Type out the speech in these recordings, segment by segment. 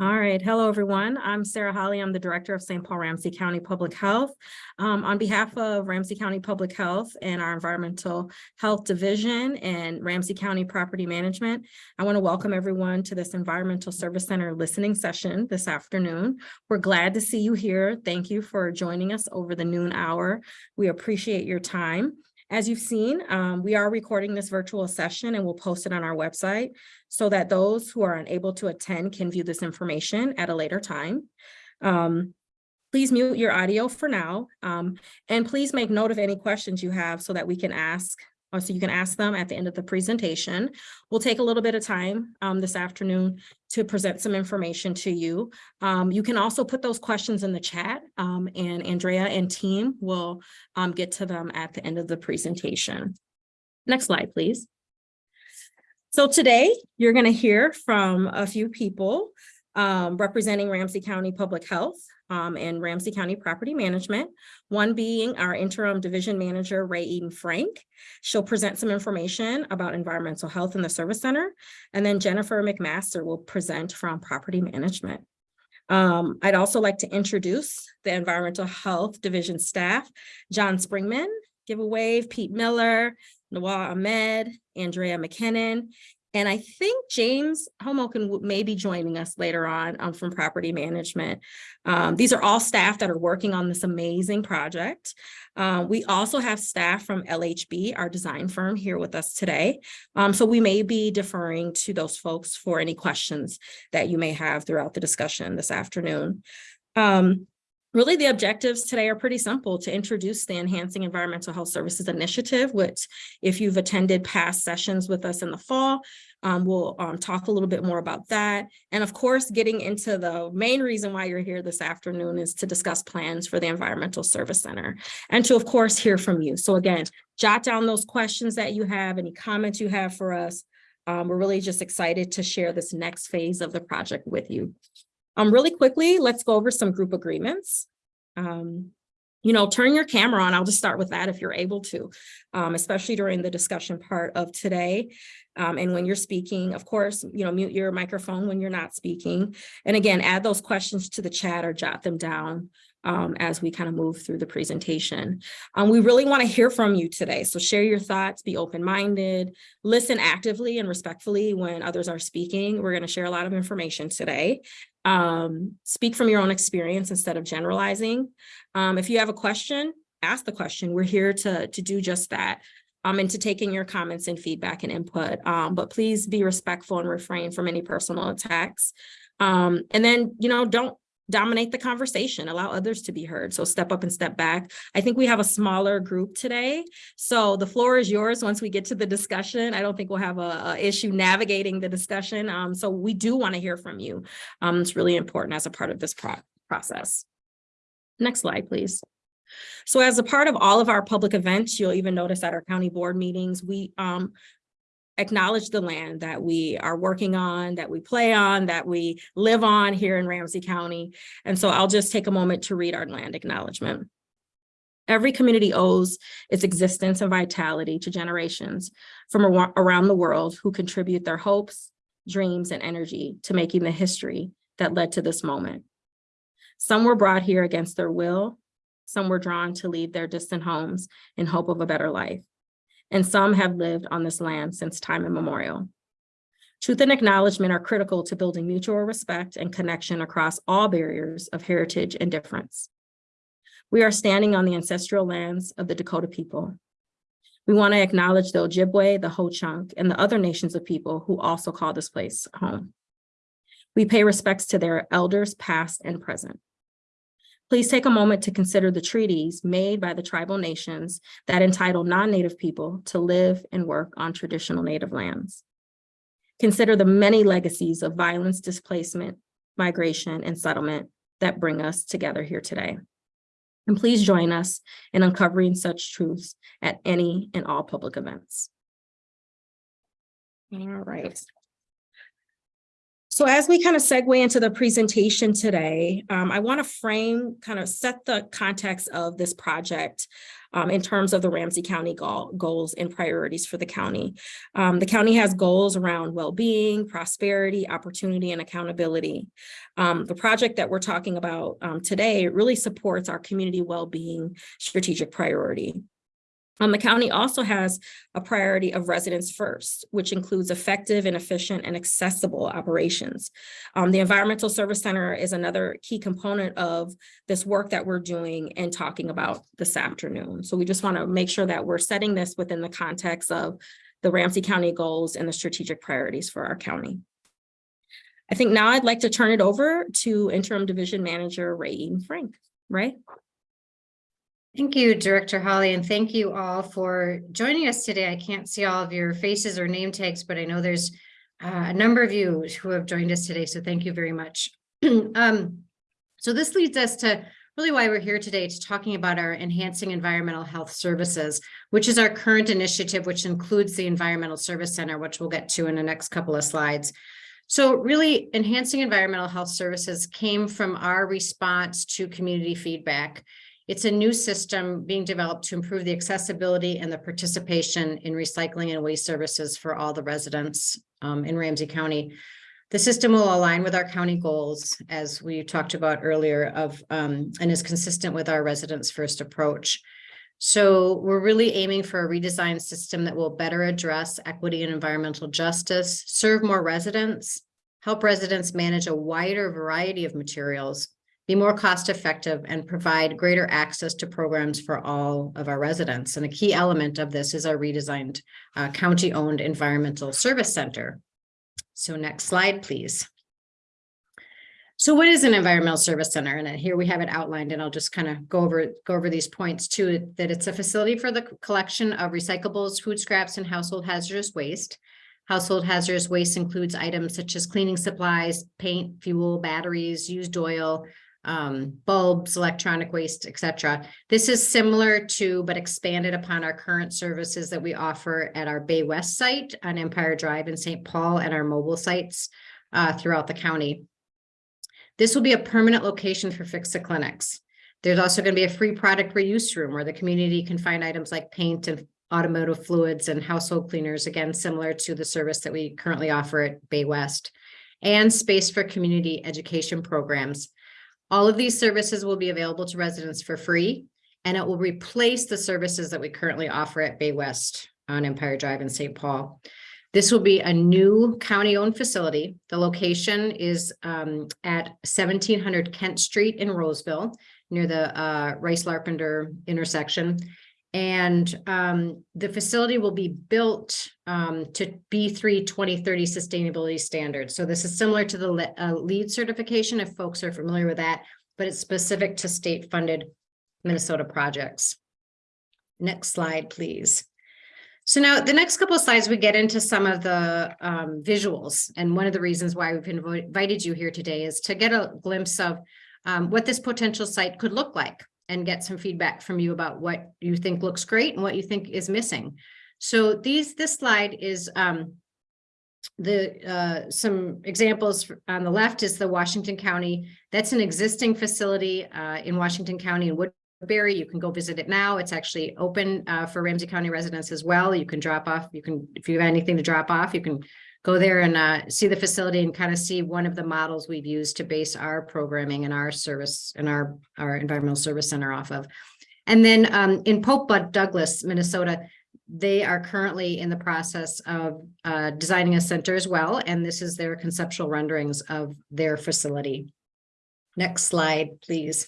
All right. Hello, everyone. I'm Sarah Holly. I'm the Director of St. Paul Ramsey County Public Health. Um, on behalf of Ramsey County Public Health and our Environmental Health Division and Ramsey County Property Management, I want to welcome everyone to this Environmental Service Center listening session this afternoon. We're glad to see you here. Thank you for joining us over the noon hour. We appreciate your time. As you've seen, um, we are recording this virtual session and we'll post it on our website so that those who are unable to attend can view this information at a later time. Um, please mute your audio for now, um, and please make note of any questions you have so that we can ask so you can ask them at the end of the presentation. We'll take a little bit of time um, this afternoon to present some information to you. Um, you can also put those questions in the chat um, and Andrea and team will um, get to them at the end of the presentation. Next slide, please. So today you're going to hear from a few people um, representing Ramsey County Public Health um, and Ramsey County Property Management, one being our interim division manager, Ray Eden Frank. She'll present some information about environmental health in the service center. And then Jennifer McMaster will present from property management. Um, I'd also like to introduce the environmental health division staff, John Springman, give a wave, Pete Miller, Nawal Ahmed, Andrea McKinnon, and I think James Homokin may be joining us later on um, from property management. Um, these are all staff that are working on this amazing project. Uh, we also have staff from LHB, our design firm, here with us today. Um, so we may be deferring to those folks for any questions that you may have throughout the discussion this afternoon. Um, Really, the objectives today are pretty simple to introduce the Enhancing Environmental Health Services Initiative, which if you've attended past sessions with us in the fall, um, we'll um, talk a little bit more about that. And of course, getting into the main reason why you're here this afternoon is to discuss plans for the Environmental Service Center and to, of course, hear from you. So again, jot down those questions that you have, any comments you have for us. Um, we're really just excited to share this next phase of the project with you. Um, really quickly, let's go over some group agreements. Um, you know, turn your camera on. I'll just start with that if you're able to, um, especially during the discussion part of today. Um, and when you're speaking, of course, you know, mute your microphone when you're not speaking. And again, add those questions to the chat or jot them down um, as we kind of move through the presentation. Um, we really want to hear from you today. So share your thoughts, be open-minded, listen actively and respectfully when others are speaking. We're going to share a lot of information today. Um, speak from your own experience instead of generalizing. Um, if you have a question, ask the question. We're here to, to do just that. Um, and to take in your comments and feedback and input. Um, but please be respectful and refrain from any personal attacks. Um, and then, you know, don't dominate the conversation, allow others to be heard. So step up and step back. I think we have a smaller group today. So the floor is yours once we get to the discussion. I don't think we'll have a, a issue navigating the discussion. Um, so we do want to hear from you. Um, it's really important as a part of this pro process. Next slide, please. So as a part of all of our public events, you'll even notice at our county board meetings, we um, acknowledge the land that we are working on, that we play on, that we live on here in Ramsey County. And so I'll just take a moment to read our land acknowledgement. Every community owes its existence and vitality to generations from around the world who contribute their hopes, dreams, and energy to making the history that led to this moment. Some were brought here against their will. Some were drawn to leave their distant homes in hope of a better life and some have lived on this land since time immemorial. Truth and acknowledgement are critical to building mutual respect and connection across all barriers of heritage and difference. We are standing on the ancestral lands of the Dakota people. We want to acknowledge the Ojibwe, the Ho-Chunk, and the other nations of people who also call this place home. We pay respects to their elders past and present. Please take a moment to consider the treaties made by the tribal nations that entitle non-native people to live and work on traditional native lands. Consider the many legacies of violence, displacement, migration, and settlement that bring us together here today. And please join us in uncovering such truths at any and all public events. All right. So as we kind of segue into the presentation today, um, I want to frame, kind of set the context of this project um, in terms of the Ramsey County goal, goals and priorities for the county. Um, the county has goals around well-being, prosperity, opportunity, and accountability. Um, the project that we're talking about um, today really supports our community well-being strategic priority. Um, the county also has a priority of residents first, which includes effective and efficient and accessible operations. Um, the Environmental Service Center is another key component of this work that we're doing and talking about this afternoon. So we just want to make sure that we're setting this within the context of the Ramsey County goals and the strategic priorities for our county. I think now I'd like to turn it over to Interim Division Manager Ray Frank. Ray? Thank you, Director Holly, and thank you all for joining us today. I can't see all of your faces or name tags, but I know there's uh, a number of you who have joined us today, so thank you very much. um, so this leads us to really why we're here today to talking about our enhancing environmental health services, which is our current initiative, which includes the Environmental Service Center, which we'll get to in the next couple of slides. So really enhancing environmental health services came from our response to community feedback. It's a new system being developed to improve the accessibility and the participation in recycling and waste services for all the residents um, in Ramsey County. The system will align with our county goals, as we talked about earlier, of um, and is consistent with our residents first approach. So we're really aiming for a redesigned system that will better address equity and environmental justice, serve more residents, help residents manage a wider variety of materials, be more cost effective and provide greater access to programs for all of our residents. And a key element of this is our redesigned uh, county owned environmental service center. So next slide, please. So what is an environmental service center? And here we have it outlined and I'll just kind of go over go over these points too, that it's a facility for the collection of recyclables, food scraps and household hazardous waste. Household hazardous waste includes items such as cleaning supplies, paint, fuel, batteries, used oil, um, bulbs, electronic waste, etc. This is similar to, but expanded upon our current services that we offer at our Bay West site on Empire Drive in St. Paul and our mobile sites uh, throughout the county. This will be a permanent location for Fix Fix-It clinics. There's also going to be a free product reuse room where the community can find items like paint and automotive fluids and household cleaners, again, similar to the service that we currently offer at Bay West, and space for community education programs. All of these services will be available to residents for free, and it will replace the services that we currently offer at Bay West on Empire Drive in St. Paul. This will be a new county-owned facility. The location is um, at 1700 Kent Street in Roseville, near the uh, Rice Larpenteur intersection. And um, the facility will be built um, to B3 2030 sustainability standards. So this is similar to the le uh, LEED certification, if folks are familiar with that, but it's specific to state funded Minnesota projects. Next slide, please. So now the next couple of slides, we get into some of the um, visuals. And one of the reasons why we've invited you here today is to get a glimpse of um, what this potential site could look like and get some feedback from you about what you think looks great and what you think is missing. So these, this slide is um, the uh, some examples on the left is the Washington County. That's an existing facility uh, in Washington County in Woodbury. You can go visit it now. It's actually open uh, for Ramsey County residents as well. You can drop off. You can, if you have anything to drop off, you can go there and uh, see the facility and kind of see one of the models we've used to base our programming and our service and our, our environmental service center off of. And then um, in Pope Bud Douglas, Minnesota, they are currently in the process of uh, designing a center as well. And this is their conceptual renderings of their facility. Next slide, please.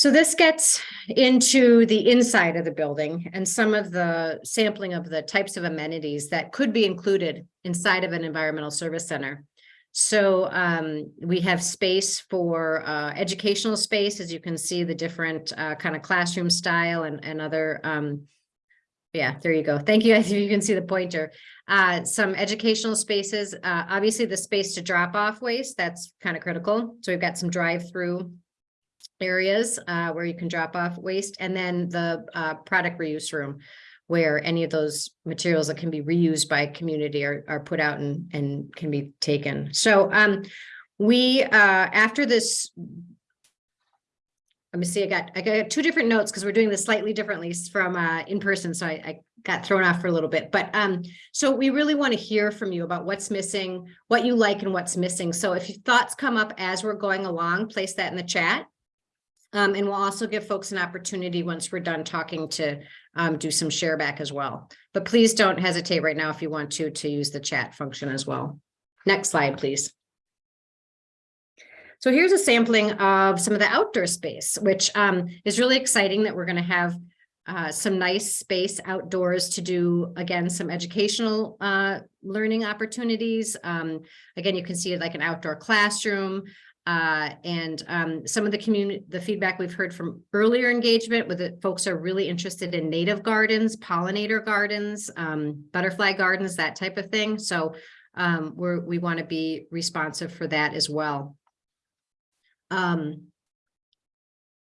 So this gets into the inside of the building and some of the sampling of the types of amenities that could be included inside of an environmental service center. So um, we have space for uh, educational space, as you can see the different uh, kind of classroom style and, and other, um, yeah, there you go. Thank you. As you can see the pointer. Uh, some educational spaces, uh, obviously the space to drop off waste, that's kind of critical. So we've got some drive-through areas uh, where you can drop off waste and then the uh, product reuse room where any of those materials that can be reused by community are, are put out and, and can be taken. So, um, we, uh, after this. Let me see, I got, I got two different notes because we're doing this slightly differently from, uh, in person, so I, I got thrown off for a little bit, but, um, so we really want to hear from you about what's missing, what you like and what's missing. So if thoughts come up as we're going along, place that in the chat. Um, and we'll also give folks an opportunity once we're done talking to um, do some share back as well. But please don't hesitate right now if you want to, to use the chat function as well. Next slide, please. So here's a sampling of some of the outdoor space, which um, is really exciting that we're going to have uh, some nice space outdoors to do, again, some educational uh, learning opportunities. Um, again, you can see like an outdoor classroom. Uh, and um, some of the community, the feedback we've heard from earlier engagement with it, folks are really interested in native gardens, pollinator gardens, um, butterfly gardens, that type of thing. So um, we're, we want to be responsive for that as well. Um,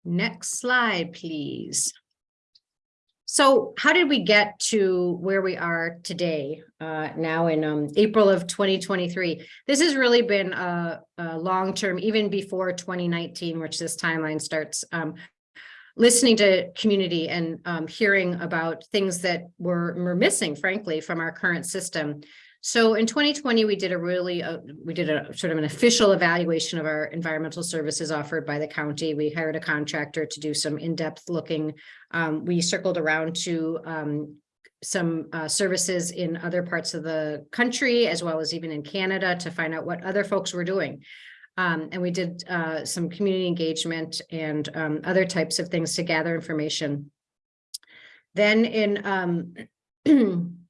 next slide, please. So how did we get to where we are today, uh, now in um, April of 2023? This has really been a, a long-term, even before 2019, which this timeline starts, um, listening to community and um, hearing about things that were, were missing, frankly, from our current system. So in 2020, we did a really, uh, we did a sort of an official evaluation of our environmental services offered by the county. We hired a contractor to do some in-depth looking. Um, we circled around to um, some uh, services in other parts of the country, as well as even in Canada to find out what other folks were doing. Um, and we did uh, some community engagement and um, other types of things to gather information. Then in um,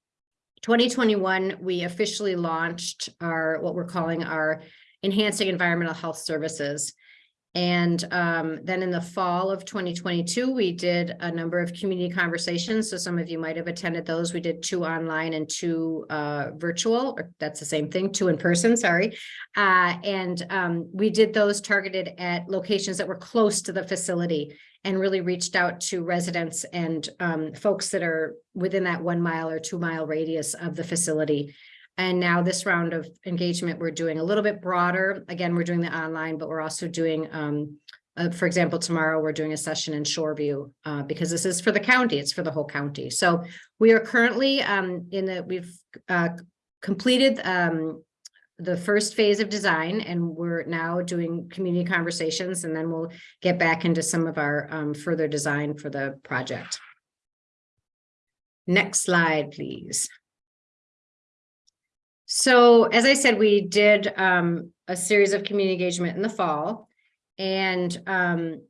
2021, we officially launched our, what we're calling our Enhancing Environmental Health Services. And um, then in the fall of 2022, we did a number of community conversations. So some of you might have attended those. We did two online and two uh, virtual, or that's the same thing, two in person, sorry. Uh, and um, we did those targeted at locations that were close to the facility and really reached out to residents and um, folks that are within that one mile or two mile radius of the facility. And now this round of engagement, we're doing a little bit broader. Again, we're doing the online, but we're also doing, um, uh, for example, tomorrow we're doing a session in Shoreview uh, because this is for the county. It's for the whole county. So we are currently um, in the, we've uh, completed um, the first phase of design and we're now doing community conversations and then we'll get back into some of our um, further design for the project. Next slide, please. So as I said, we did um, a series of community engagement in the fall and um,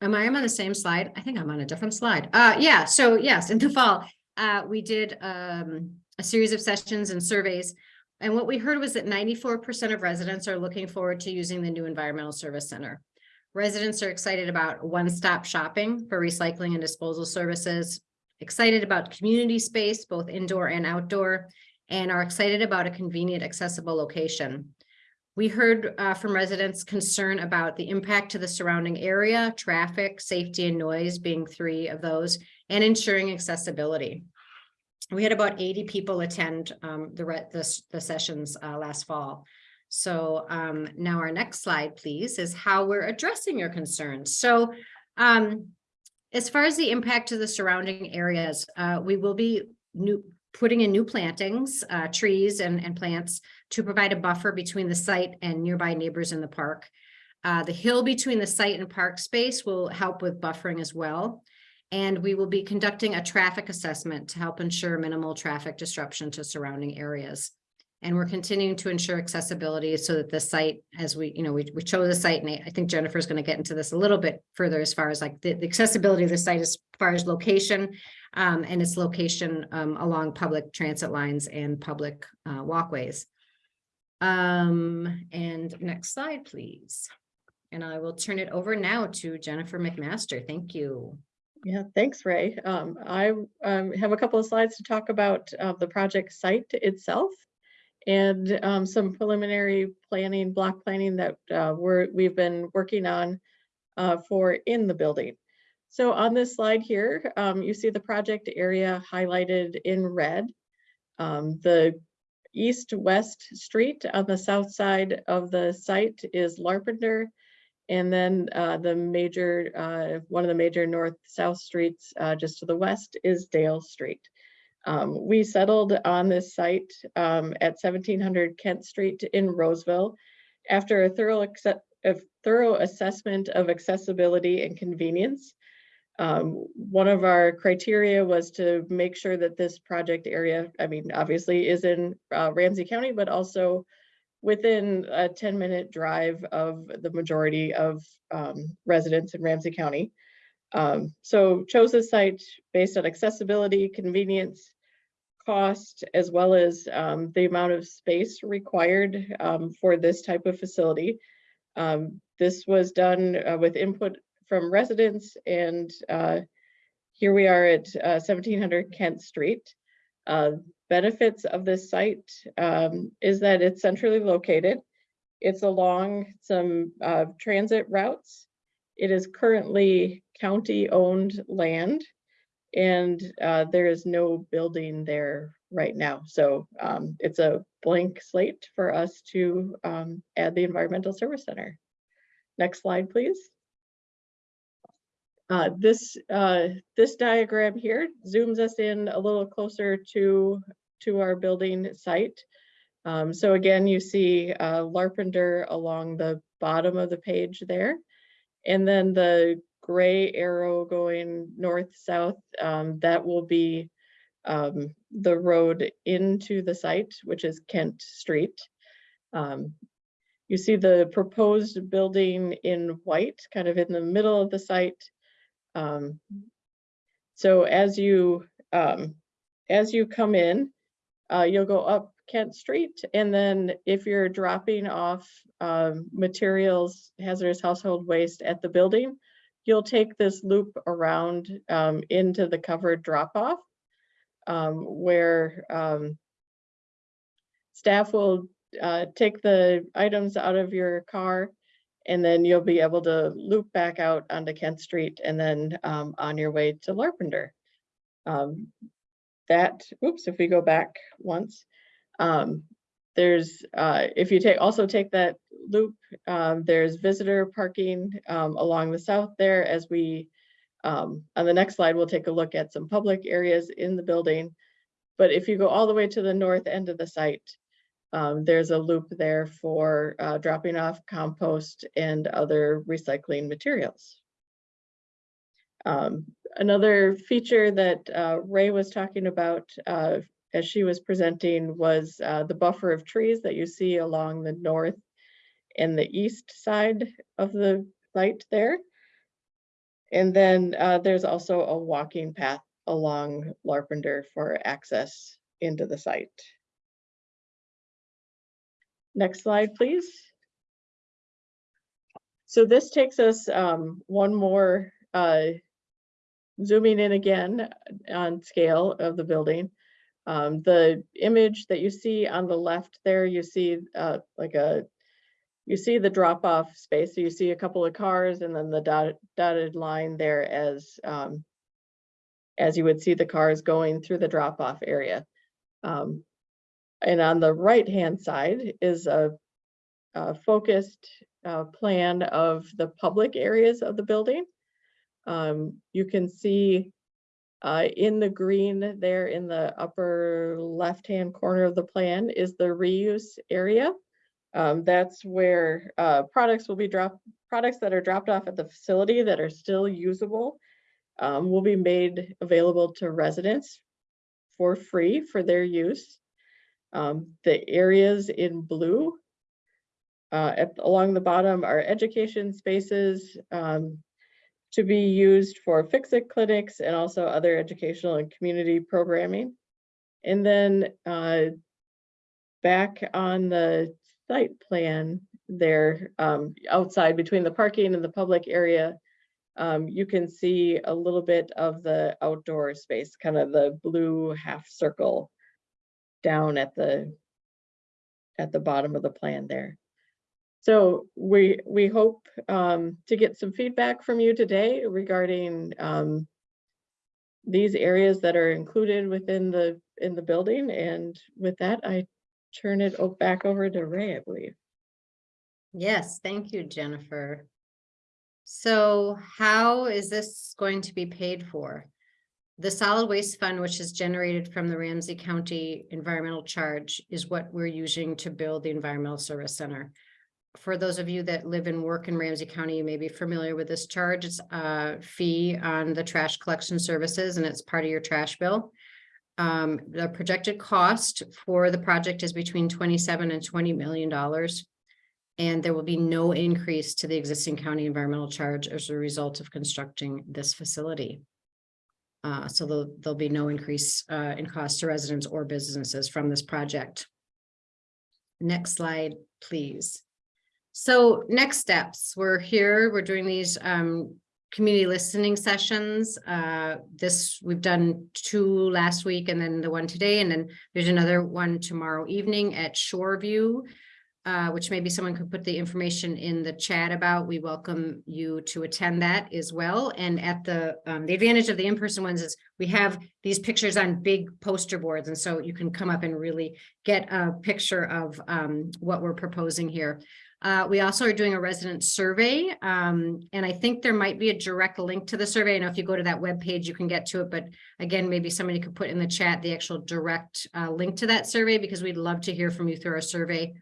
am I am on the same slide? I think I'm on a different slide. Uh, yeah, so yes, in the fall, uh, we did um, a series of sessions and surveys. And what we heard was that 94% of residents are looking forward to using the new Environmental Service Center. Residents are excited about one-stop shopping for recycling and disposal services, excited about community space, both indoor and outdoor, and are excited about a convenient, accessible location. We heard uh, from residents concern about the impact to the surrounding area, traffic, safety, and noise being three of those, and ensuring accessibility. We had about 80 people attend um, the, the, the, sessions uh, last fall. So um, now our next slide, please, is how we're addressing your concerns. So um, as far as the impact to the surrounding areas, uh, we will be new, putting in new plantings, uh, trees and, and plants to provide a buffer between the site and nearby neighbors in the park. Uh, the hill between the site and park space will help with buffering as well. And we will be conducting a traffic assessment to help ensure minimal traffic disruption to surrounding areas. And we're continuing to ensure accessibility so that the site, as we, you know, we, we chose the site and I think Jennifer is going to get into this a little bit further as far as like the, the accessibility of the site as far as location um, and its location um, along public transit lines and public uh, walkways. Um, and next slide, please. And I will turn it over now to Jennifer McMaster. Thank you. Yeah, thanks, Ray. Um, I um, have a couple of slides to talk about uh, the project site itself and um, some preliminary planning, block planning that uh, we're, we've been working on uh, for in the building. So on this slide here, um, you see the project area highlighted in red. Um, the east-west street on the south side of the site is Larpenteur. And then uh, the major, uh, one of the major north-south streets uh, just to the west is Dale Street. Um, we settled on this site um, at 1700 Kent Street in Roseville after a thorough, a thorough assessment of accessibility and convenience. Um, one of our criteria was to make sure that this project area, I mean, obviously is in uh, Ramsey County, but also within a 10 minute drive of the majority of um, residents in Ramsey County. Um, so chose this site based on accessibility, convenience, cost, as well as um, the amount of space required um, for this type of facility. Um, this was done uh, with input from residents and uh, here we are at uh, 1700 Kent Street. Uh, benefits of this site um, is that it's centrally located. It's along some uh, transit routes. It is currently county-owned land and uh, there is no building there right now. So um, it's a blank slate for us to um, add the Environmental Service Center. Next slide, please. Uh, this uh, this diagram here zooms us in a little closer to to our building site. Um, so again, you see Larpenteur along the bottom of the page there. And then the gray arrow going north-south, um, that will be um, the road into the site, which is Kent Street. Um, you see the proposed building in white, kind of in the middle of the site. Um, so as you um, as you come in, uh, you'll go up Kent Street, and then if you're dropping off um, materials, hazardous household waste at the building, you'll take this loop around um, into the covered drop-off, um, where um, staff will uh, take the items out of your car, and then you'll be able to loop back out onto Kent Street and then um, on your way to Larpenteur. Um, that, oops, if we go back once, um, there's, uh, if you take, also take that loop, um, there's visitor parking um, along the south there as we, um, on the next slide, we'll take a look at some public areas in the building. But if you go all the way to the north end of the site, um, there's a loop there for uh, dropping off compost and other recycling materials. Um, another feature that uh, Ray was talking about uh, as she was presenting was uh, the buffer of trees that you see along the north and the east side of the site there. And then uh, there's also a walking path along Larpenteur for access into the site. Next slide, please. So this takes us um, one more uh, zooming in again on scale of the building. Um, the image that you see on the left there, you see uh, like a, you see the drop off space. So you see a couple of cars and then the dotted, line there as, um, as you would see the cars going through the drop off area. Um, and on the right hand side is a, a focused uh, plan of the public areas of the building. Um, you can see uh, in the green there in the upper left-hand corner of the plan is the reuse area. Um, that's where uh, products will be dropped, products that are dropped off at the facility that are still usable um, will be made available to residents for free for their use. Um, the areas in blue uh, at, along the bottom are education spaces, um, to be used for fix-it clinics and also other educational and community programming. And then uh, back on the site plan there, um, outside between the parking and the public area, um, you can see a little bit of the outdoor space, kind of the blue half circle down at the at the bottom of the plan there. So we, we hope um, to get some feedback from you today regarding um, these areas that are included within the, in the building. And with that, I turn it back over to Ray, I believe. Yes, thank you, Jennifer. So how is this going to be paid for? The solid waste fund, which is generated from the Ramsey County Environmental Charge, is what we're using to build the Environmental Service Center. For those of you that live and work in Ramsey County, you may be familiar with this charge. It's a fee on the trash collection services and it's part of your trash bill. Um, the projected cost for the project is between twenty-seven and twenty million dollars. And there will be no increase to the existing county environmental charge as a result of constructing this facility. Uh, so there'll, there'll be no increase, uh, in cost to residents or businesses from this project. Next slide, please. So next steps, we're here, we're doing these, um, community listening sessions. Uh, this, we've done two last week and then the one today, and then there's another one tomorrow evening at Shoreview uh, which maybe someone could put the information in the chat about. We welcome you to attend that as well. And at the, um, the advantage of the in-person ones is we have these pictures on big poster boards. And so you can come up and really get a picture of, um, what we're proposing here. Uh, we also are doing a resident survey, um, and I think there might be a direct link to the survey. I know if you go to that web page, you can get to it, but again, maybe somebody could put in the chat the actual direct, uh, link to that survey because we'd love to hear from you through our survey.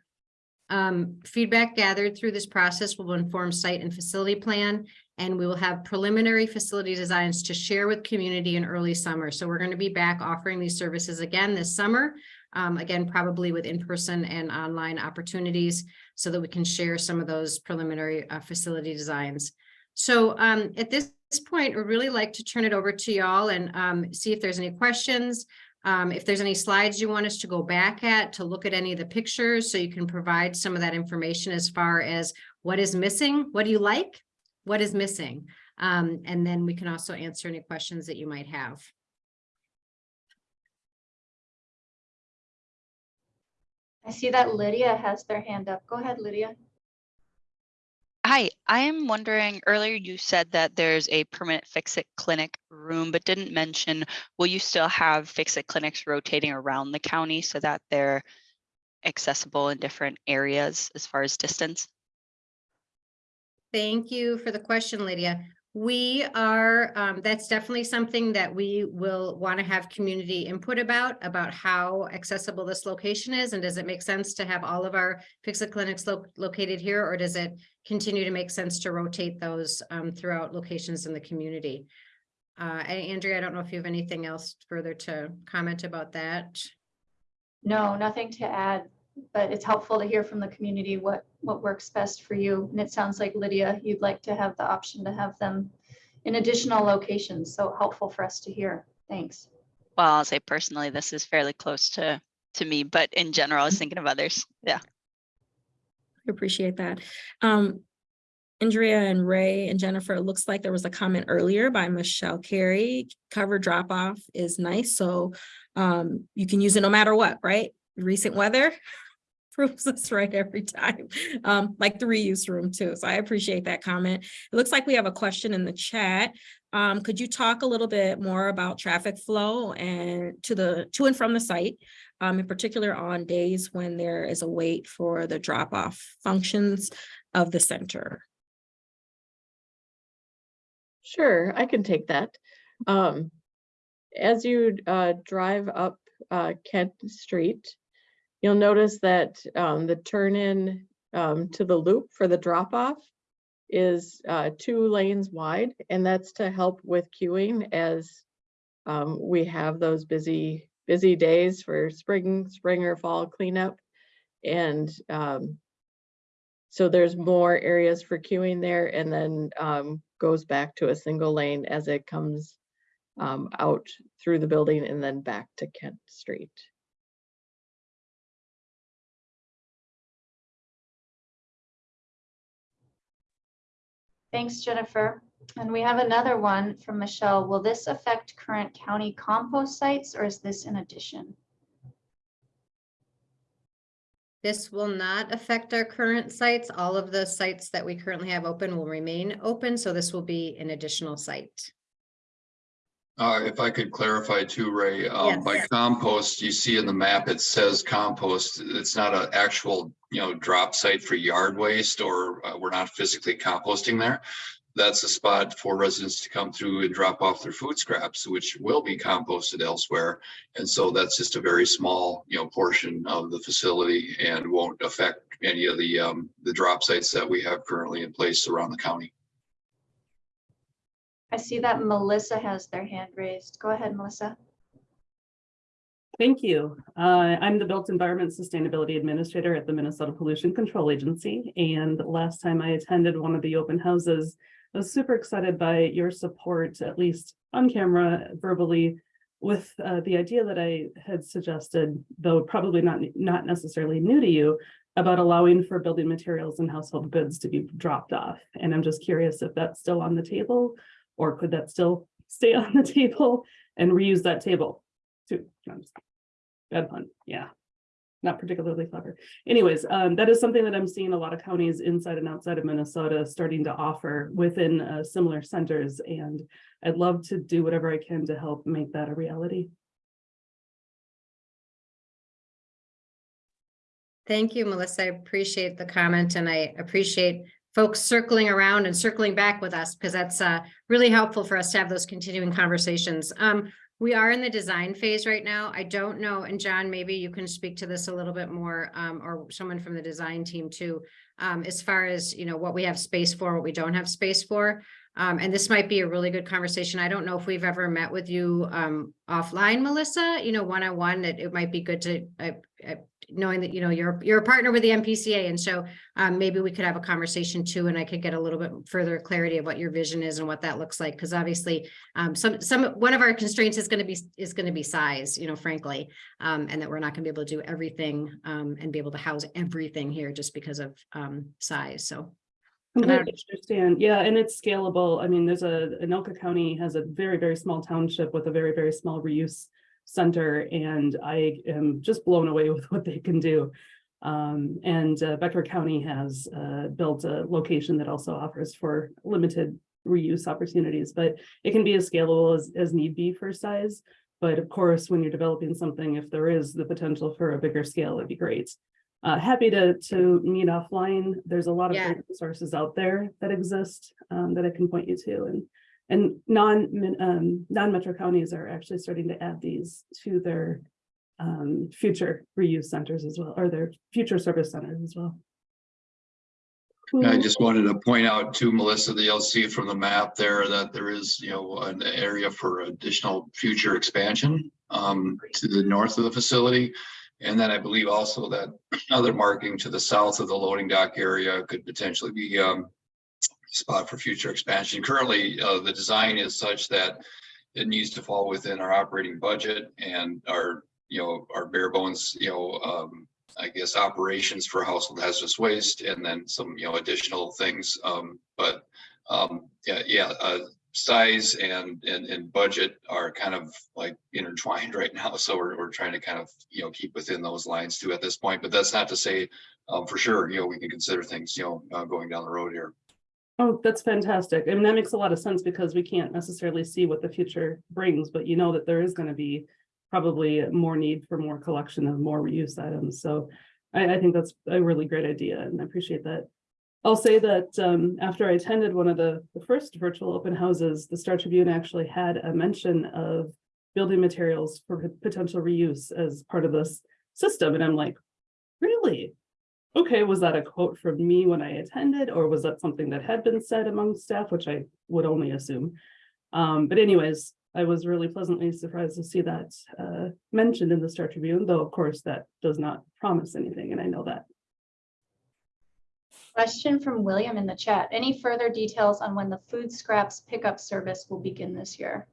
Um, feedback gathered through this process will inform site and facility plan, and we will have preliminary facility designs to share with community in early summer. So we're going to be back offering these services again this summer. Um, again, probably with in-person and online opportunities so that we can share some of those preliminary uh, facility designs. So um, at this point, we'd really like to turn it over to y'all and um, see if there's any questions. Um, if there's any slides you want us to go back at to look at any of the pictures, so you can provide some of that information as far as what is missing, what do you like, what is missing? Um, and then we can also answer any questions that you might have. I see that Lydia has their hand up. Go ahead, Lydia. I am wondering, earlier you said that there's a permanent Fix-It Clinic room, but didn't mention, will you still have Fix-It clinics rotating around the county so that they're accessible in different areas as far as distance? Thank you for the question, Lydia. We are, um, that's definitely something that we will want to have community input about, about how accessible this location is. And does it make sense to have all of our Fix-It clinics lo- located here, or does it continue to make sense to rotate those, um, throughout locations in the community? Uh, Andrea, I don't know if you have anything else further to comment about that. No, nothing to add, but it's helpful to hear from the community what, what works best for you. And it sounds like Lydia, you'd like to have the option to have them in additional locations. So helpful for us to hear. Thanks. Well, I'll say personally, this is fairly close to, to me, but in general, I was thinking of others. Yeah. I Appreciate that. Um, Andrea and Ray and Jennifer, it looks like there was a comment earlier by Michelle Carey. Cover drop off is nice, so um, you can use it no matter what, right? Recent weather proves us right every time, um, like the reuse room too. So I appreciate that comment. It looks like we have a question in the chat. Um, could you talk a little bit more about traffic flow and to the to and from the site? um, in particular on days when there is a wait for the drop-off functions of the center. Sure, I can take that. Um, as you uh, drive up uh, Kent Street, you'll notice that um, the turn in um, to the loop for the drop off is uh, two lanes wide, and that's to help with queuing as um, we have those busy busy days for spring, spring or fall cleanup. And um, so there's more areas for queuing there and then um, goes back to a single lane as it comes um, out through the building and then back to Kent Street. Thanks, Jennifer. And we have another one from Michelle. Will this affect current county compost sites or is this in addition? This will not affect our current sites. All of the sites that we currently have open will remain open, so this will be an additional site. Uh, if I could clarify too, Ray, um, by compost, you see in the map, it says compost. It's not an actual, you know, drop site for yard waste or uh, we're not physically composting there. That's a spot for residents to come through and drop off their food scraps, which will be composted elsewhere. And so that's just a very small, you know, portion of the facility and won't affect any of the, um, the drop sites that we have currently in place around the county. I see that Melissa has their hand raised. Go ahead, Melissa. Thank you. Uh, I'm the Built Environment Sustainability Administrator at the Minnesota Pollution Control Agency. And last time I attended one of the open houses, I was super excited by your support, at least on camera, verbally, with uh, the idea that I had suggested, though probably not, not necessarily new to you, about allowing for building materials and household goods to be dropped off. And I'm just curious if that's still on the table, or could that still stay on the table and reuse that table? too. No, Bad pun, yeah. Not particularly clever. Anyways, um, that is something that I'm seeing a lot of counties inside and outside of Minnesota starting to offer within uh, similar centers. And I'd love to do whatever I can to help make that a reality. Thank you, Melissa. I appreciate the comment and I appreciate folks circling around and circling back with us because that's uh really helpful for us to have those continuing conversations. Um, we are in the design phase right now. I don't know, and John, maybe you can speak to this a little bit more, um, or someone from the design team too. Um, as far as, you know, what we have space for, what we don't have space for. Um, and this might be a really good conversation. I don't know if we've ever met with you um offline, Melissa, you know, one-on-one, it, it might be good to, uh, uh, knowing that, you know, you're, you're a partner with the MPCA. And so um, maybe we could have a conversation too, and I could get a little bit further clarity of what your vision is and what that looks like. Because obviously, um, some, some, one of our constraints is going to be, is going to be size, you know, frankly. Um, and that we're not going to be able to do everything um, and be able to house everything here just because of size. So. And I- understand. Yeah, and it's scalable. I mean, there's a, Anoka County has a very, very small township with a very, very small reuse center, and I am just blown away with what they can do. Um, and uh, Becker County has uh, built a location that also offers for limited reuse opportunities, but it can be as scalable as, as need be for size. But of course, when you're developing something, if there is the potential for a bigger scale, it'd be great. Uh, happy to, to meet offline. There's a lot of Yeah. great resources out there that exist, um, that I can point you to and. And non um, non metro counties are actually starting to add these to their, um, future reuse centers as well, or their future service centers as well. I just wanted to point out to Melissa, that you'll see from the map there that there is, you know, an area for additional future expansion um, to the north of the facility. And then I believe also that other marking to the south of the loading dock area could potentially be um, spot for future expansion. Currently, uh, the design is such that it needs to fall within our operating budget and our, you know, our bare bones, you know, um, I guess, operations for household hazardous waste and then some, you know, additional things. Um, but, um, yeah, yeah, uh, size and, and, and budget are kind of like intertwined right now. So we're, we're trying to kind of, you know, keep within those lines too at this point, but that's not to say, um, for sure, you know, we can consider things, you know, uh, going down the road here. Oh, that's fantastic. I mean, that makes a lot of sense because we can't necessarily see what the future brings, but you know that there is gonna be probably more need for more collection of more reuse items. So I, I think that's a really great idea and I appreciate that. I'll say that um, after I attended one of the, the first virtual open houses, the Star Tribune actually had a mention of building materials for potential reuse as part of this system. And I'm like, really? Okay, was that a quote from me when I attended, or was that something that had been said among staff, which I would only assume? Um, but anyways, I was really pleasantly surprised to see that uh, mentioned in the Star Tribune, though of course that does not promise anything, and I know that. Question from William in the chat. Any further details on when the food scraps pickup service will begin this year?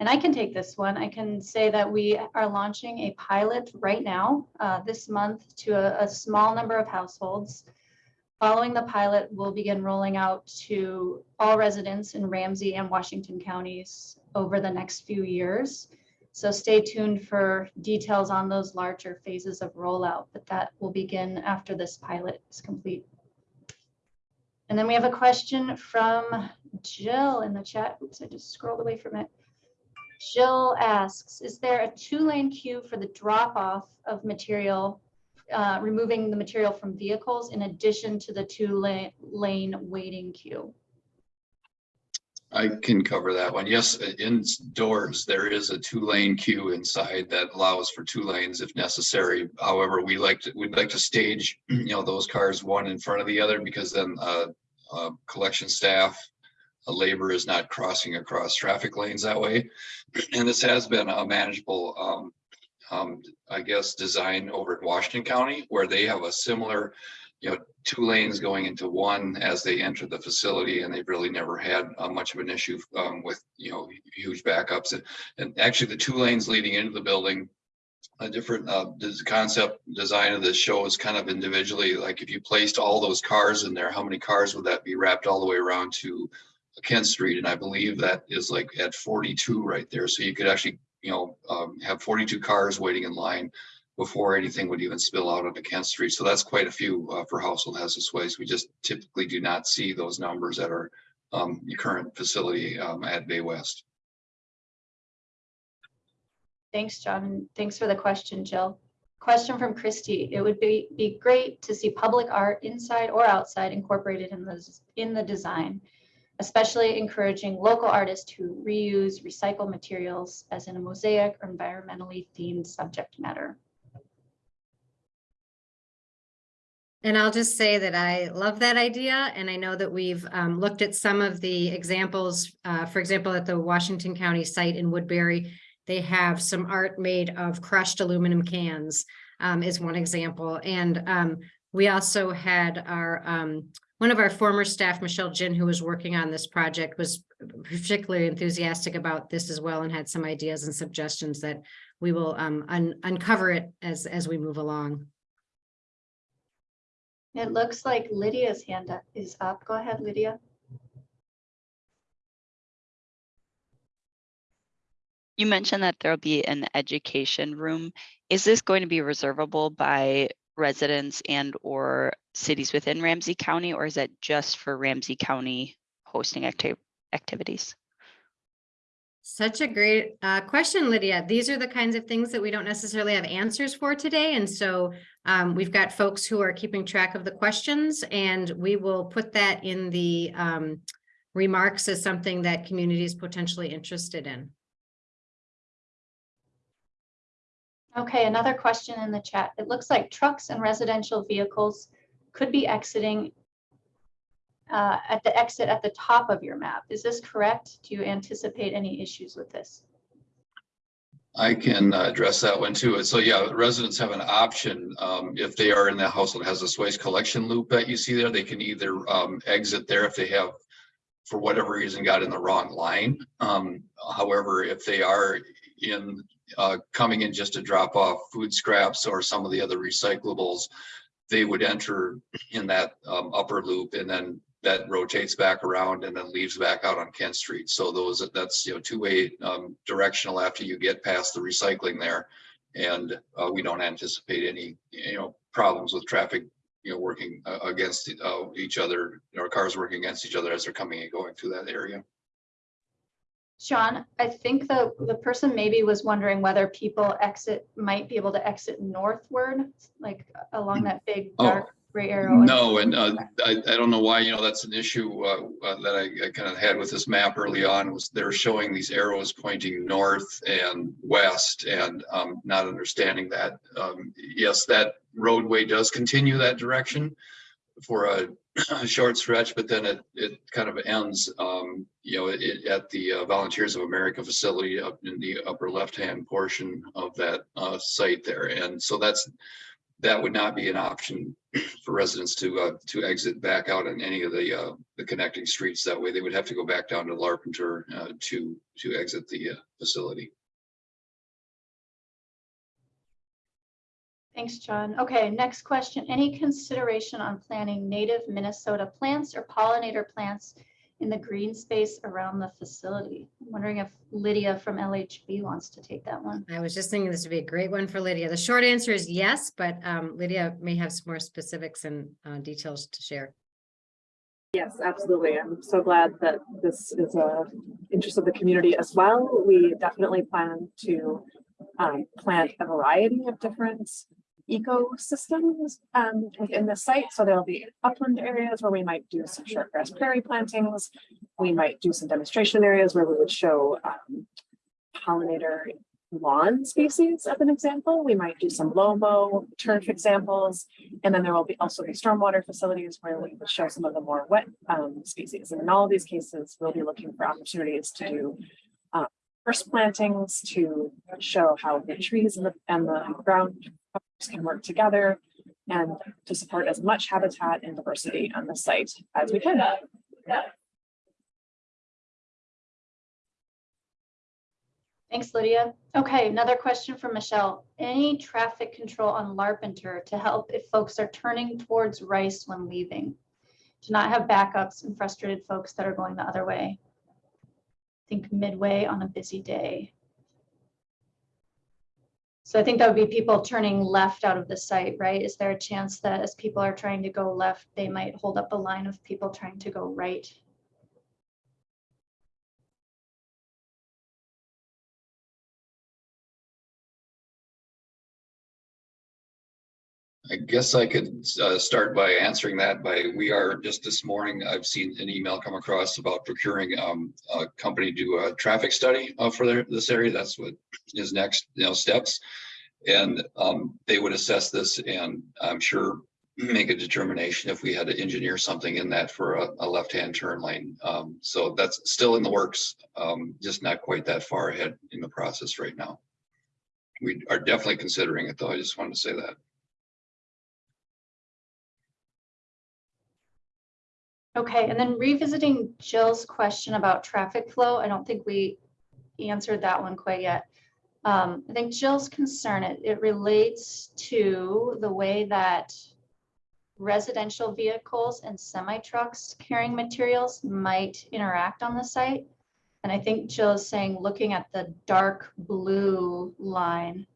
And I can take this one. I can say that we are launching a pilot right now, uh, this month to a, a small number of households. Following the pilot, we'll begin rolling out to all residents in Ramsey and Washington counties over the next few years. So stay tuned for details on those larger phases of rollout, but that will begin after this pilot is complete. And then we have a question from Jill in the chat. Oops, I just scrolled away from it. Jill asks, is there a two-lane queue for the drop-off of material, uh, removing the material from vehicles in addition to the two-lane lane waiting queue? I can cover that one. Yes, indoors, there is a two-lane queue inside that allows for two lanes if necessary. However, we like to, we'd like to stage, you know, those cars one in front of the other because then uh, uh, collection staff, uh, labor is not crossing across traffic lanes that way. And this has been a manageable, um, um, I guess, design over in Washington County where they have a similar you know, two lanes going into one as they enter the facility and they've really never had uh, much of an issue um, with, you know, huge backups. And, and actually the two lanes leading into the building, a different uh, concept design of this shows kind of individually, like if you placed all those cars in there, how many cars would that be wrapped all the way around to Kent Street? And I believe that is like at 42 right there. So you could actually, you know, um, have 42 cars waiting in line before anything would even spill out onto Kent Street. So that's quite a few uh, for household hazardous waste. We just typically do not see those numbers at our um, current facility um, at Bay West. Thanks, John. Thanks for the question, Jill. Question from Christy. It would be, be great to see public art inside or outside incorporated in the, in the design, especially encouraging local artists to reuse, recycle materials as in a mosaic or environmentally themed subject matter. And I'll just say that I love that idea, and I know that we've um, looked at some of the examples. Uh, for example, at the Washington County site in Woodbury, they have some art made of crushed aluminum cans um, is one example. And um, we also had our um, one of our former staff, Michelle Jin, who was working on this project, was particularly enthusiastic about this as well, and had some ideas and suggestions that we will um, un uncover it as as we move along. It looks like Lydia's hand up is up. Go ahead, Lydia. You mentioned that there'll be an education room. Is this going to be reservable by residents and or cities within Ramsey County, or is that just for Ramsey County hosting acti- activities? Such a great uh, question, Lydia. These are the kinds of things that we don't necessarily have answers for today. And so um, we've got folks who are keeping track of the questions and we will put that in the um, remarks as something that community is potentially interested in. Okay, another question in the chat. It looks like trucks and residential vehicles could be exiting uh, at the exit at the top of your map. Is this correct? Do you anticipate any issues with this? I can uh, address that one too. So yeah, residents have an option. Um, if they are in the household hazardous waste collection loop that you see there, they can either um, exit there if they have, for whatever reason, got in the wrong line. Um, however, if they are in uh, coming in just to drop off food scraps or some of the other recyclables, they would enter in that um, upper loop and then that rotates back around and then leaves back out on Kent Street. So those, that's, you know, two-way um, directional after you get past the recycling there. And uh, we don't anticipate any, you know, problems with traffic, you know, working uh, against uh, each other, or cars working against each other as they're coming and going through that area. Sean, I think the, the person maybe was wondering whether people exit, might be able to exit northward, like along that big Oh, arrow. No, and uh, I, I don't know why, you know, that's an issue uh, uh, that I, I kind of had with this map early on was they're showing these arrows pointing north and west and um, not understanding that. Um, Yes, that roadway does continue that direction for a, a short stretch, but then it, it kind of ends, um, you know, it, at the uh, Volunteers of America facility up in the upper left-hand portion of that uh, site there. And so that's, that would not be an option for residents to, uh, to exit back out on any of the, uh, the connecting streets. That way they would have to go back down to Larpenteur uh, to, to exit the, uh, facility. Thanks, John. Okay, next question. Any consideration on planting native Minnesota plants or pollinator plants in the green space around the facility. I'm wondering if Lydia from LHB wants to take that one. I was just thinking this would be a great one for Lydia. The short answer is yes, but um, Lydia may have some more specifics and uh, details to share. Yes, absolutely. I'm so glad that this is a interest of the community as well. We definitely plan to um, plant a variety of different ecosystems um, within the site. So there'll be upland areas where we might do some shortgrass prairie plantings. We might do some demonstration areas where we would show um, pollinator lawn species as an example. We might do some low-mow turf examples. And then there will be also be stormwater facilities where we would show some of the more wet um, species. And in all of these cases, we'll be looking for opportunities to do uh, first plantings to show how the trees and the, and the ground can work together and to support as much habitat and diversity on the site as we can. Thanks, Lydia. Okay, another question from Michelle. Any traffic control on Larpenteur to help if folks are turning towards Rice when leaving? To not have backups and frustrated folks that are going the other way? Think midway on a busy day. So I think that would be people turning left out of the site, right? Is there a chance that as people are trying to go left, they might hold up a line of people trying to go right? I guess I could uh, start by answering that by, we are, just this morning, I've seen an email come across about procuring um, a company to do a traffic study uh, for their, this area. That's what is next, you know, steps. And um, they would assess this and I'm sure make a determination if we had to engineer something in that for a, a left-hand turn lane. Um, So that's still in the works, um, just not quite that far ahead in the process right now. We are definitely considering it though. I just wanted to say that. Okay, and then revisiting Jill's question about traffic flow, I don't think we answered that one quite yet. Um, I think Jill's concern, it, it relates to the way that residential vehicles and semi trucks carrying materials might interact on the site. And I think Jill is saying, looking at the dark blue line,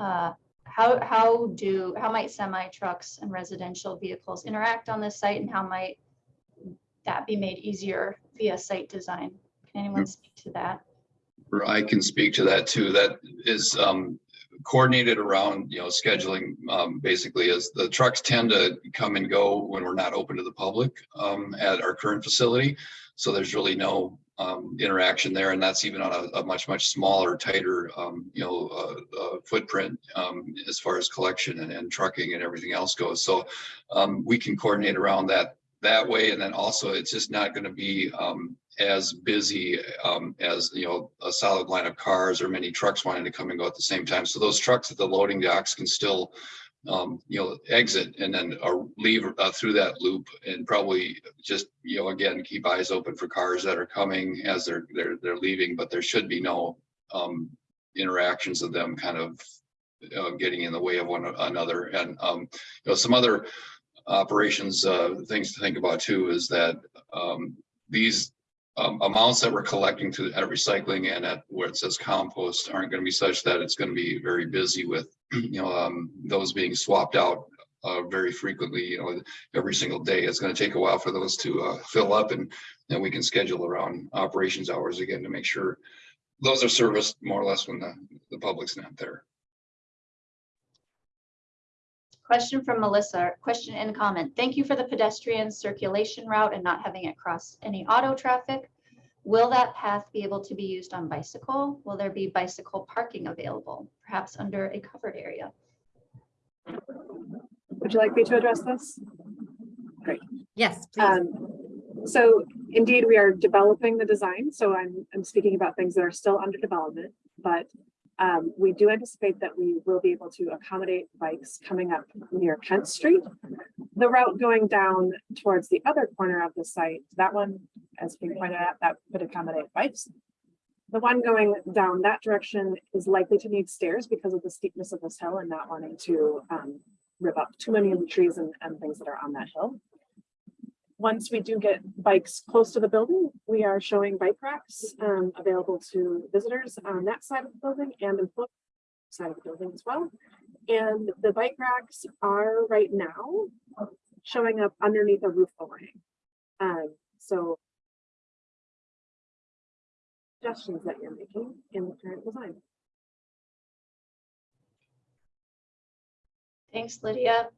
uh, how, how do, how might semi trucks and residential vehicles interact on this site and how might that be made easier via site design? Can anyone speak to that? I can speak to that too. That is um coordinated around, you know, scheduling um basically as the trucks tend to come and go when we're not open to the public um at our current facility. So there's really no um interaction there and that's even on a, a much, much smaller, tighter um, you know, uh, uh footprint um as far as collection and, and trucking and everything else goes. So um we can coordinate around that that way. And then also it's just not going to be um as busy um, as, you know, a solid line of cars or many trucks wanting to come and go at the same time. So those trucks at the loading docks can still, um, you know, exit and then uh, leave uh, through that loop and probably just, you know, again, keep eyes open for cars that are coming as they're, they're, they're leaving, but there should be no um, interactions of them kind of uh, getting in the way of one another. And, um, you know, some other operations, uh, things to think about too, is that, um, these um, amounts that we're collecting to at recycling and at where it says compost aren't going to be such that it's going to be very busy with, you know, um, those being swapped out uh, very frequently, you know, every single day. It's going to take a while for those to uh, fill up and then we can schedule around operations hours again to make sure those are serviced more or less when the, the public's not there. Question from Melissa, question and comment. Thank you for the pedestrian circulation route and not having it cross any auto traffic. Will that path be able to be used on bicycle? Will there be bicycle parking available, perhaps under a covered area? Would you like me to address this? Great. Yes, please. Um, so indeed, we are developing the design, so I'm, I'm speaking about things that are still under development, but um, we do anticipate that we will be able to accommodate bikes coming up near Kent Street. The route going down towards the other corner of the site, that one, as being pointed out, that could accommodate bikes. The one going down that direction is likely to need stairs because of the steepness of this hill and not wanting to um, rip up too many of the trees and, and things that are on that hill once we do get bikes close to the building, we are showing bike racks um, available to visitors on that side of the building and employees side of the building as well. And the bike racks are right now showing up underneath a roof overhang. Um, so suggestions that you're making in the current design. Thanks, Lydia.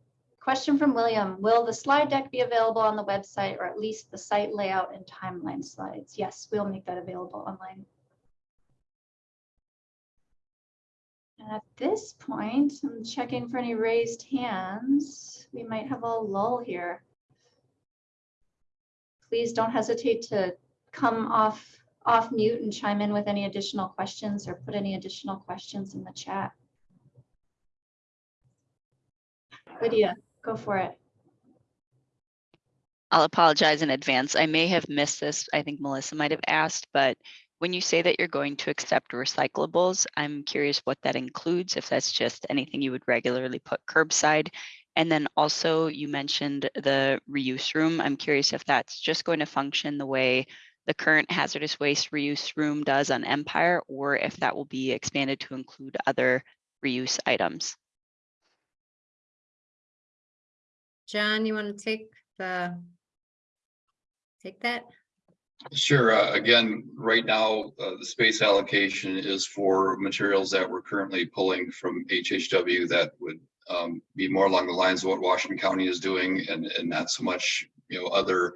Question from William. Will the slide deck be available on the website or at least the site layout and timeline slides? Yes, we'll make that available online. And At this point, I'm checking for any raised hands. We might have a lull here. Please don't hesitate to come off, off mute and chime in with any additional questions or put any additional questions in the chat. Lydia, go for it. I'll apologize in advance. I may have missed this. I think Melissa might have asked, but when you say that you're going to accept recyclables, I'm curious what that includes, if that's just anything you would regularly put curbside. And then also you mentioned the reuse room. I'm curious if that's just going to function the way the current hazardous waste reuse room does on Empire, or if that will be expanded to include other reuse items. John, you want to take the, take that? Sure. uh, Again, right now, uh, the space allocation is for materials that we're currently pulling from HHW that would um, be more along the lines of what Washington County is doing and, and not so much, you know, other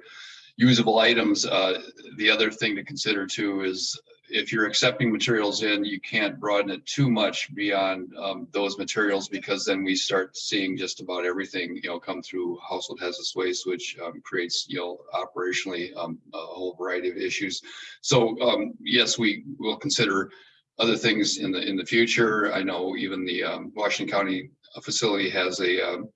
usable items. Uh, The other thing to consider too is if you're accepting materials in, you can't broaden it too much beyond um, those materials because then we start seeing just about everything, you know, come through household hazardous waste, which um, creates, you know, operationally um, a whole variety of issues. So um, yes, we will consider other things in the in the future. I know even the um, Washington County facility has a um,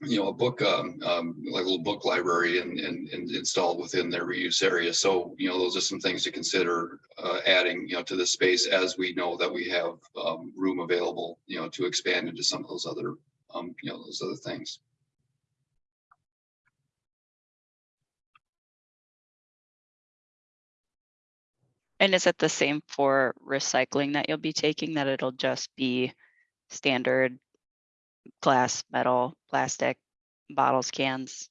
you know, a book, um, um, like a little book library and, and, and installed within their reuse area. So, you know, those are some things to consider, uh, adding, you know, to the space as we know that we have, um, room available, you know, to expand into some of those other, um, you know, those other things. And is it the same for recycling that you'll be taking, that it'll just be standard glass, metal, plastic, bottles, cans?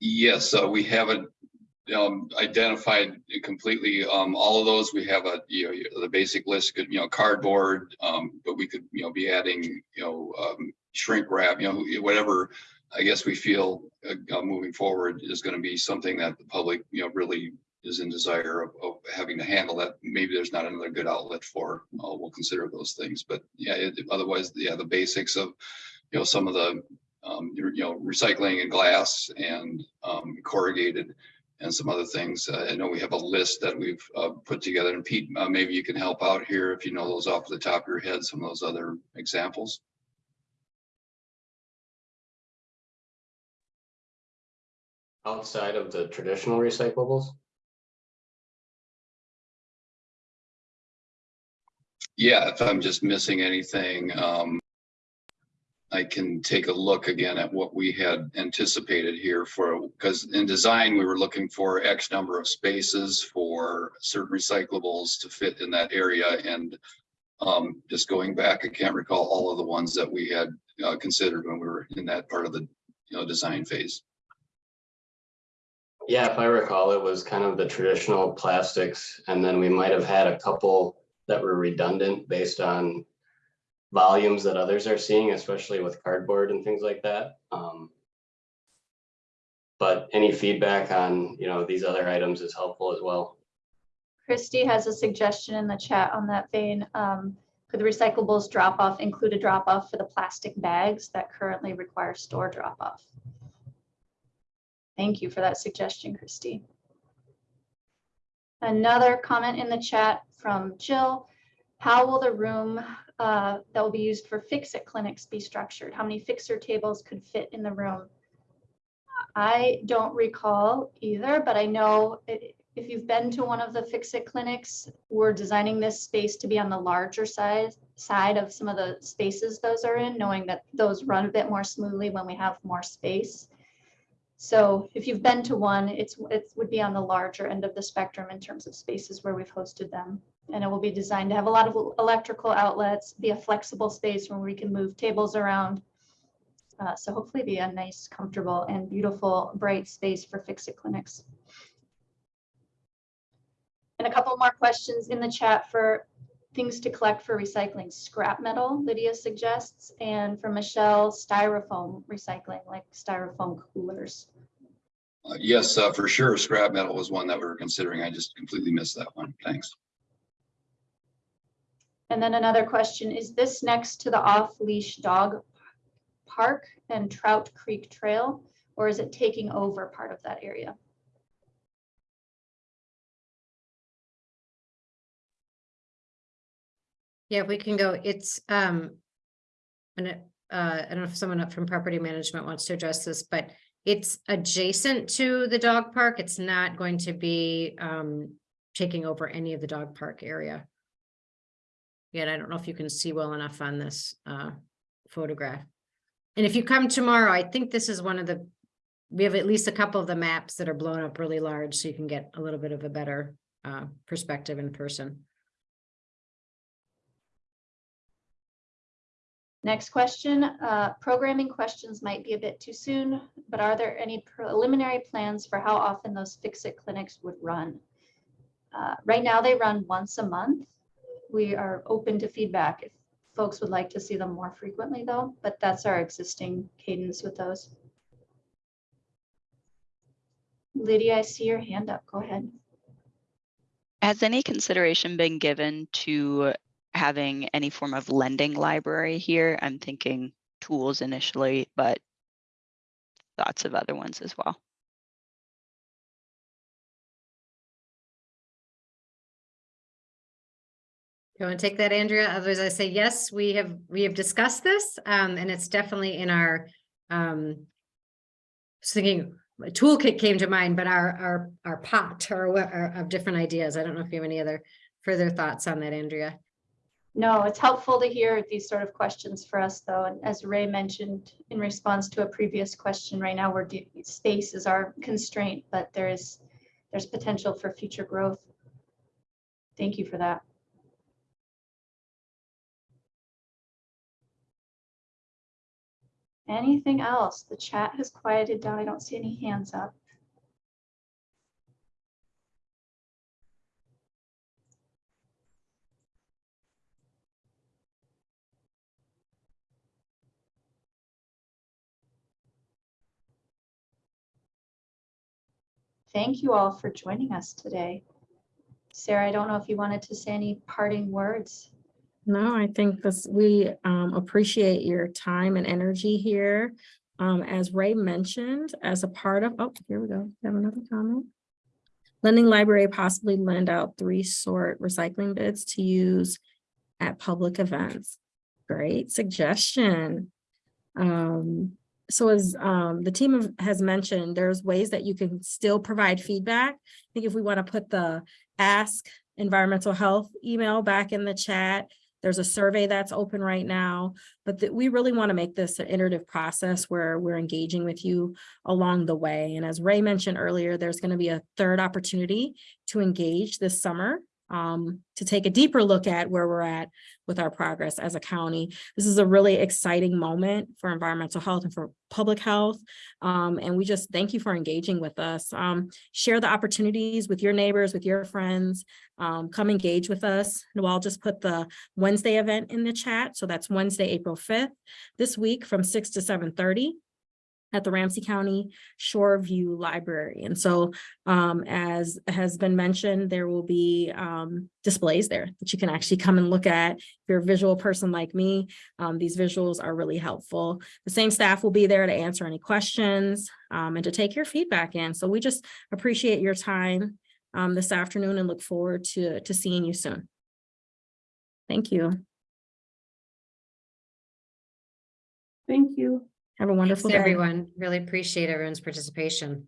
Yes, uh, we haven't um, identified completely, um, all of those. We have a, you know, the basic list, could, you know, cardboard, um, but we could, you know, be adding, you know, um, shrink wrap, you know, whatever. I guess we feel, uh, uh, moving forward is gonna be something that the public, you know, really is in desire of, of having to handle that. Maybe there's not another good outlet for, uh, we'll consider those things, but yeah, it- otherwise, yeah, the basics of, you know, some of the, um, you know, recycling and glass and, um, corrugated and some other things. Uh, I know we have a list that we've, uh, put together and Pete, uh, maybe you can help out here if you know those off the top of your head, some of those other examples. outside of the traditional recyclables? Yeah, if I'm just missing anything, um, I can take a look again at what we had anticipated here for, because in design, we were looking for X number of spaces for certain recyclables to fit in that area and um, just going back, I can't recall all of the ones that we had uh, considered when we were in that part of the, you know, design phase. Yeah, if I recall, it was kind of the traditional plastics, and then we might have had a couple that were redundant based on volumes that others are seeing, especially with cardboard and things like that. Um, But any feedback on, you know, these other items is helpful as well. Christy has a suggestion in the chat on that vein. Um, Could the recyclables drop off include a drop off for the plastic bags that currently require store drop off? Thank you for that suggestion, Christy. Another comment in the chat from Jill. How will the room uh, that will be used for fix-it clinics be structured? How many fixer tables could fit in the room? I don't recall either, but I know it- if you've been to one of the fix-it clinics, we're designing this space to be on the larger side, side of some of the spaces those are in, knowing that those run a bit more smoothly when we have more space. So if you've been to one, it's, it would be on the larger end of the spectrum in terms of spaces where we've hosted them. And it will be designed to have a lot of electrical outlets, be a flexible space where we can move tables around. Uh, so hopefully be a nice, comfortable and beautiful, bright space for Fix-It clinics. And a couple more questions in the chat for things to collect for recycling. Scrap metal, Lydia suggests, and for Michelle, styrofoam recycling, like styrofoam coolers. Uh, Yes, uh, for sure, scrap metal was one that we were considering. I just completely missed that one. Thanks. And then another question, is this next to the off-leash dog park and Trout Creek Trail? Or is it taking over part of that area? Yeah, we can go, it's, um. And it, uh, I don't know if someone up from property management wants to address this, but it's adjacent to the dog park. It's not going to be, um, taking over any of the dog park area. Yet I don't know if you can see well enough on this, uh, photograph. And if you come tomorrow, I think this is one of the, we have at least a couple of the maps that are blown up really large, so you can get a little bit of a better, uh, perspective in person. Next question, uh, programming questions might be a bit too soon, but are there any preliminary plans for how often those Fix-It clinics would run? Uh, Right now, they run once a month. We are open to feedback if folks would like to see them more frequently though, but that's our existing cadence with those. Lydia, I see your hand up. Go ahead. Has any consideration been given to having any form of lending library here? I'm thinking tools initially, but thoughts of other ones as well. You want to take that, Andrea? Otherwise, I say, yes, we have, we have discussed this, um, and it's definitely in our, um. Thinking, toolkit came to mind, but our, our, our pot or of different ideas. I don't know if you have any other further thoughts on that, Andrea. No, it's helpful to hear these sort of questions for us, though. And as Ray mentioned in response to a previous question, right now we're, space is our constraint, but there is, there's potential for future growth. Thank you for that. Anything else? The chat has quieted down. I don't see any hands up. Thank you all for joining us today. Sarah, I don't know if you wanted to say any parting words. No, I think this, we um appreciate your time and energy here. Um, as Ray mentioned, as a part of, oh, here we go, We have another comment. Lending library possibly lend out three sort recycling bits to use at public events. Great suggestion. Um, so as um the team has mentioned, there's ways that you can still provide feedback. I think if we want to put the ask environmental health email back in the chat, there's a survey that's open right now, but that we really want to make this an iterative process where we're engaging with you along the way. And as Ray mentioned earlier, there's going to be a third opportunity to engage this summer um, to take a deeper look at where we're at with our progress as a county. This is a really exciting moment for environmental health and for public health. Um, and we just thank you for engaging with us. Um, share the opportunities with your neighbors, with your friends. Um, come engage with us. Noel just put the Wednesday event in the chat. So that's Wednesday, April 5th, this week from 6 to 7:30 at the Ramsey County Shoreview Library. And so um, as has been mentioned, there will be um, displays there that you can actually come and look at. If you're a visual person like me, um, these visuals are really helpful. The same staff will be there to answer any questions um, and to take your feedback in. So we just appreciate your time um, this afternoon and look forward to, to seeing you soon. Thank you. Thank you. Have a wonderful Thanks, day. everyone. Really appreciate everyone's participation.